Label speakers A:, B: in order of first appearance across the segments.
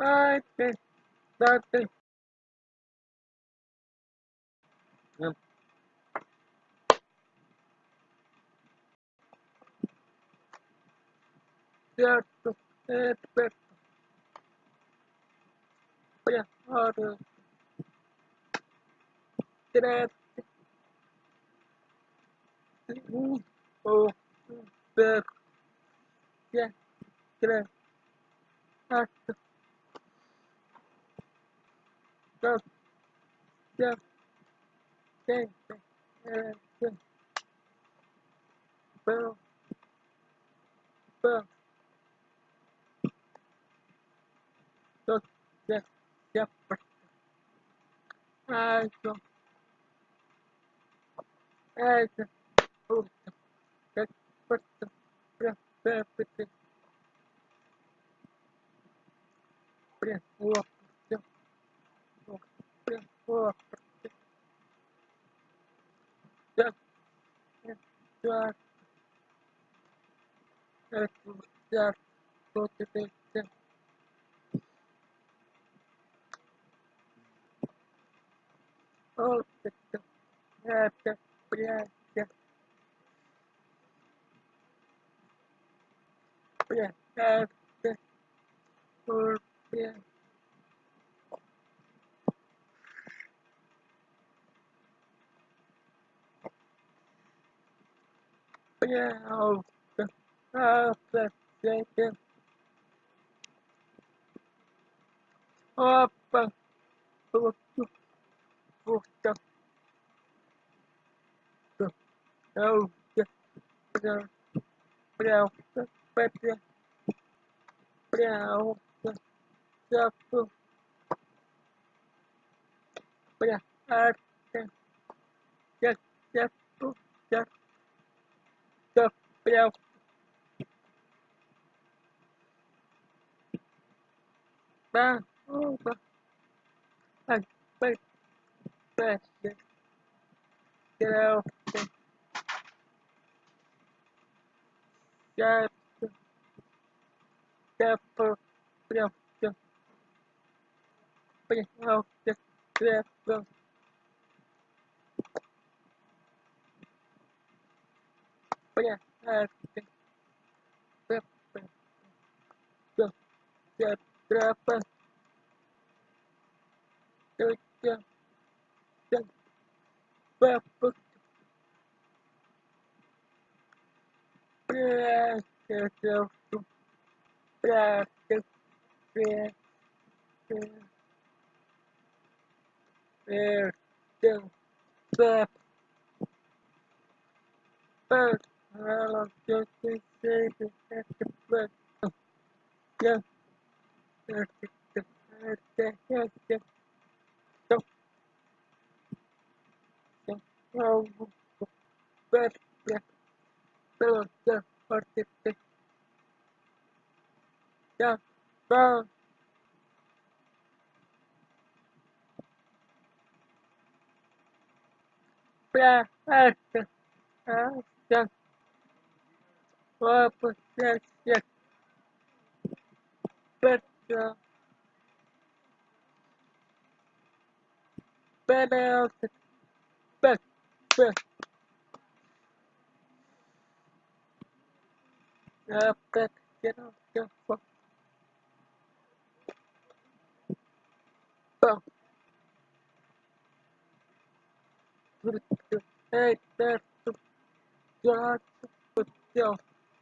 A: I think that thing. Um. Yeah, it's better. Yeah, harder. Did I? Oh, back. Yeah, did I? the the the the the bell bell the the the I don't I don't oh the but the the the the the the Oh, блядь, блядь, блядь, блядь, блядь, yeah, oh, oh. Oh, oh, oh, oh, oh, yeah, the bell. get out but yeah, I think yeah, yeah, yeah well, I'm just a baby, that's the best. Yeah, that's the best. That's the best. So, so, so, best, yeah. just so, what is this? Yeah, so, yeah, that's the best five percent yes better better better uh, but get off the phone boom Hey, that's the God with your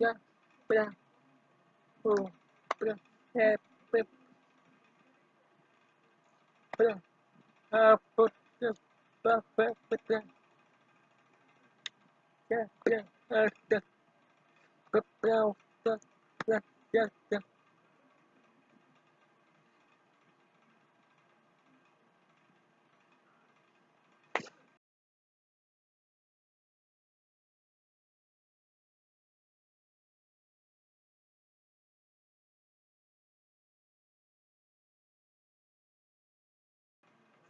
A: yeah, blah, oh, blah, yeah, blah, blah, uh, put the buff, but then, yeah, blah, uh, the, but now, the, yeah, yeah, yeah.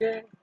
A: Yeah.